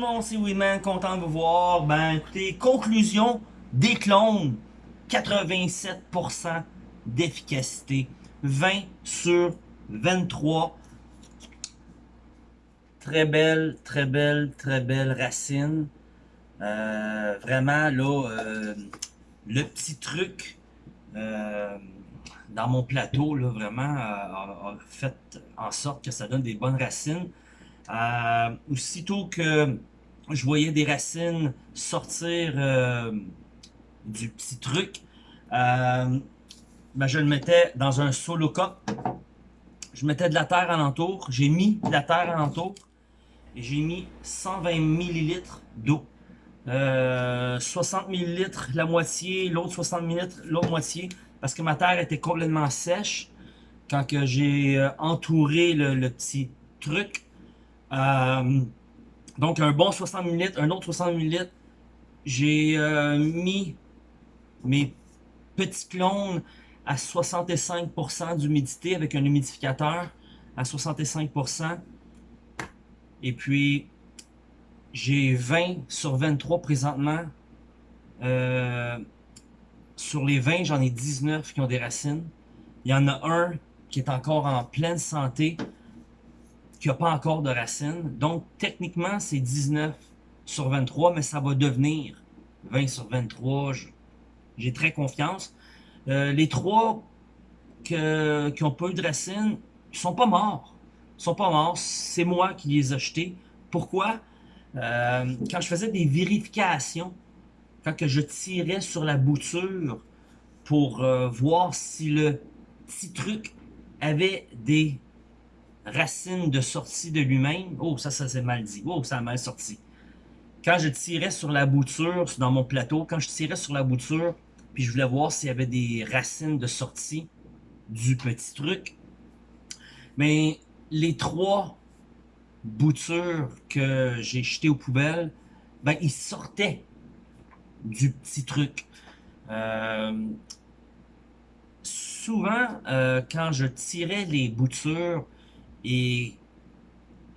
le c'est Winman, content de vous voir. Ben écoutez, conclusion des clones, 87% d'efficacité, 20 sur 23. Très belle, très belle, très belle racine. Euh, vraiment, là, euh, le petit truc euh, dans mon plateau, là, vraiment, a, fait en sorte que ça donne des bonnes racines. aussitôt que je voyais des racines sortir du petit truc, ben, je le mettais dans un solo cup. Je mettais de la terre alentour. J'ai mis de la terre alentour. Et j'ai mis 120 ml d'eau. 60 euh, ml la moitié, l'autre 60 ml l'autre moitié, parce que ma terre était complètement sèche quand j'ai euh, entouré le, petit truc. Euh, donc un bon 60 ml, un autre 60 ml. J'ai mis mes petits clones à 65% d'humidité avec un humidificateur à 65%. Et puis, j'ai 20 sur 23 présentement. Euh, sur les 20, j'en ai 19 qui ont des racines. Il y en a un qui est encore en pleine santé, qui n'a pas encore de racines. Donc, techniquement, c'est 19 sur 23, mais ça va devenir 20 sur 23. J'ai très confiance. Euh, les trois qui n'ont pas eu de racines, ils sont pas morts. Ils sont pas morts. C'est moi qui les ai achetés. Pourquoi? Euh, quand je faisais des vérifications, quand je tirais sur la bouture pour euh, voir si le petit truc avait des racines de sortie de lui-même. Oh, ça, ça s'est mal dit. Oh, ça a mal sorti. Quand je tirais sur la bouture, dans mon plateau, quand je tirais sur la bouture, puis je voulais voir s'il y avait des racines de sortie du petit truc. Mais les trois boutures que j'ai jetées aux poubelles, ben, ils sortaient du petit truc. Euh, souvent, euh, quand je tirais les boutures et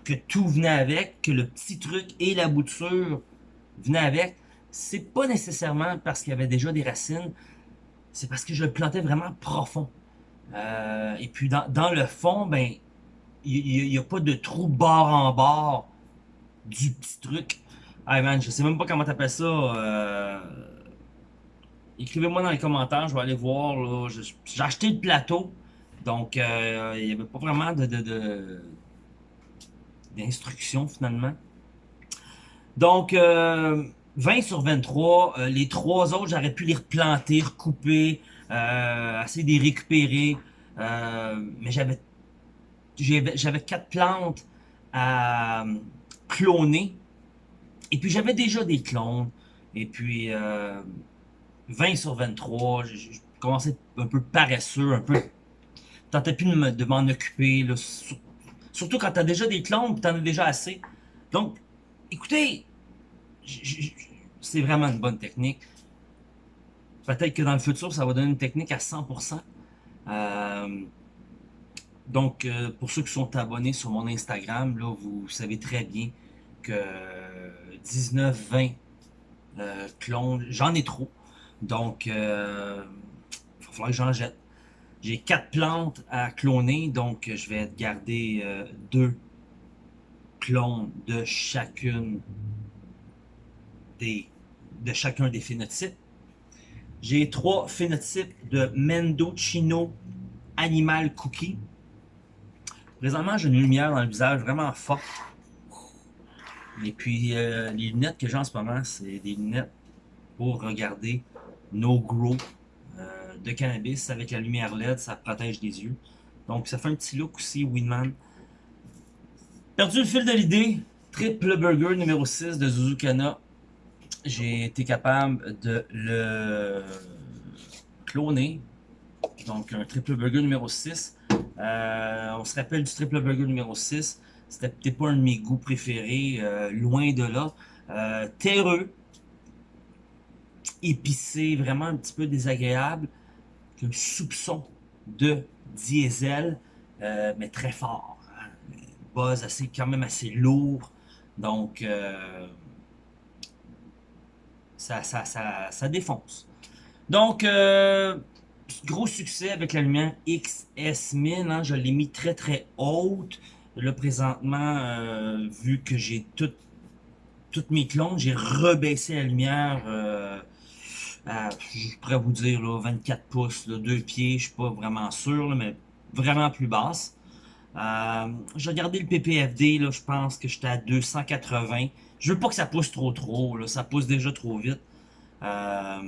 que tout venait avec, que le petit truc et la bouture venaient avec, c'est pas nécessairement parce qu'il y avait déjà des racines, c'est parce que je le plantais vraiment profond. Euh, et puis dans, le fond, ben, il n'y a, pas de trou bord en bord du petit truc. Hey man, je sais même pas comment t'appelles ça. Euh, écrivez-moi dans les commentaires, je vais aller voir. J'ai acheté le plateau, donc euh, il n'y avait pas vraiment de, d'instructions finalement. Donc, 20 sur 23. Euh, les trois autres, j'aurais pu les replanter, recouper, euh, essayer de les récupérer. Euh, mais j'avais j'avais quatre plantes à cloner. Et puis j'avais déjà des clones. Et puis 20 sur 23, je, commençais un peu paresseux, un peu... Tentais plus de m'en occuper. surtout quand tu as déjà des clones, tu en as déjà assez. Donc, écoutez, c'est vraiment une bonne technique. Peut-être que dans le futur, ça va donner une technique à 100%. Euh, donc, euh, pour ceux qui sont abonnés sur mon Instagram, là, vous savez très bien que 19-20 euh, clones, j'en ai trop. Donc, il va falloir que j'en jette. J'ai quatre plantes à cloner, donc je vais garder deux clones de chacune de chacun des phénotypes. J'ai trois phénotypes de Mendocino Animal Cookie. Présentement, j'ai une lumière dans le visage vraiment forte. Et puis, euh, les lunettes que j'ai en ce moment, c'est des lunettes pour regarder nos grow euh, de cannabis avec la lumière LED, ça protège les yeux. Donc, ça fait un petit look aussi, Winman. Perdu le fil de l'idée, triple burger numéro 6 de Zuzukana j'ai été capable de le cloner. Donc, un triple burger numéro 6. Euh, on se rappelle du triple burger numéro 6. C'était peut-être pas un de mes goûts préférés, euh, loin de là. Euh, terreux, épicé, vraiment un petit peu désagréable. Soupçon de diesel, mais très fort. Hein. Buzz assez, quand même assez lourd. Donc, euh, ça, ça, ça, ça, défonce. Donc, euh, gros succès avec la lumière XS1000. Hein, je l'ai mis très très haute. Là, présentement, euh, vu que j'ai toutes mes clones, j'ai rebaissé la lumière euh, je pourrais vous dire, là, 24 pouces, là, 2 pieds, je suis pas vraiment sûr, mais vraiment plus basse. Euh, j'ai regardé le PPFD, là, je pense que j'étais à 280. Je veux pas que ça pousse trop trop, là, ça pousse déjà trop vite. Euh,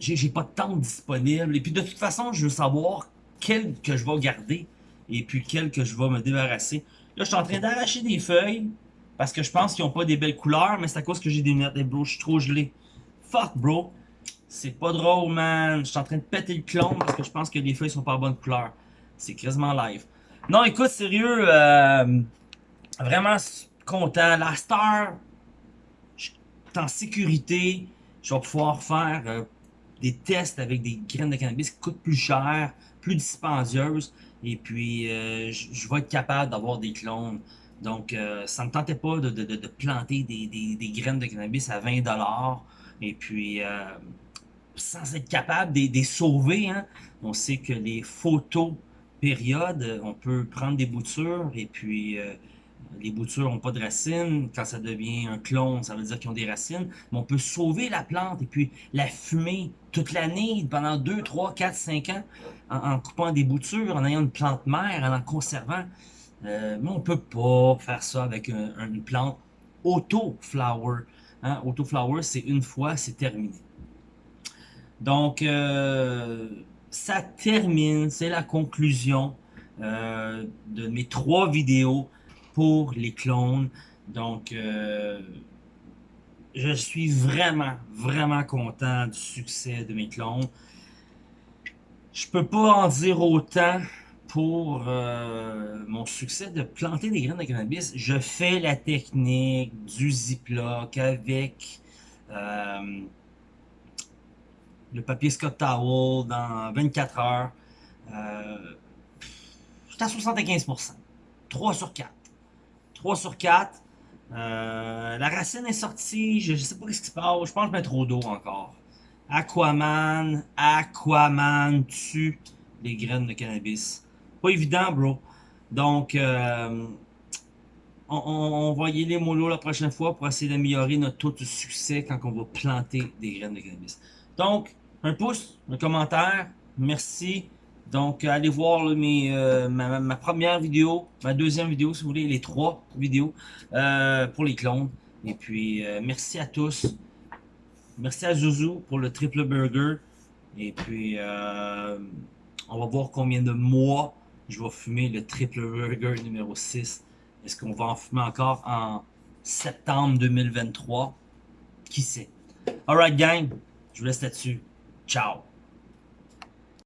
j'ai pas de temps disponible. Et puis de toute façon, je veux savoir quel que je vais garder et puis quel que je vais me débarrasser. Là, je suis en train d'arracher des feuilles parce que je pense qu'ils n'ont pas des belles couleurs, mais c'est à cause que j'ai des lunettes des bro, je suis trop gelé. Fuck, bro. C'est pas drôle, man. Je suis en train de péter le clone parce que je pense que les feuilles sont pas bonne couleur. C'est quasiment live. Non, écoute, sérieux, euh, vraiment content. La star, je suis en sécurité. Je vais pouvoir faire euh, des tests avec des graines de cannabis qui coûtent plus cher, plus dispendieuses. Et puis, euh, je vais être capable d'avoir des clones. Donc, ça ne me tentait pas de, planter des, graines de cannabis à 20$. Et puis, sans être capable de les sauver, hein, on sait que les photos périodes, on peut prendre des boutures et puis les boutures n'ont pas de racines. Quand ça devient un clone, ça veut dire qu'ils ont des racines. Mais on peut sauver la plante et puis la fumer toute l'année, pendant 2, 3, 4, 5 ans, en, coupant des boutures, en ayant une plante mère, en en conservant. Euh, mais on peut pas faire ça avec une plante auto-flower. Hein? Auto-flower, c'est une fois, c'est terminé. Donc, euh, ça termine, c'est la conclusion euh, de mes trois vidéos pour les clones. Donc, euh, je suis vraiment, vraiment content du succès de mes clones. Je peux pas en dire autant pour mon succès de planter des graines de cannabis. Je fais la technique du Ziploc avec le papier Scott Towel dans 24 heures. Euh, J'étais à 75%. 3 sur 4. 3 sur 4. Euh, la racine est sortie. Je, sais pas ce qui se passe. Je pense que je mets trop d'eau encore. Aquaman. Aquaman tue les graines de cannabis. Pas évident, bro. Donc, euh, on, va y aller mollo la prochaine fois pour essayer d'améliorer notre taux de succès quand on va planter des graines de cannabis. Donc, un pouce, un commentaire. Merci. Donc, allez voir mes, euh, ma, première vidéo, ma deuxième vidéo, si vous voulez, les trois vidéos euh, pour les clones. Et puis, euh, merci à tous. Merci à Zouzou pour le triple burger. Et puis, on va voir combien de mois je vais fumer le triple burger numéro 6. Est-ce qu'on va en fumer encore en septembre 2023? Qui sait? Alright gang, je vous laisse là-dessus. Chao.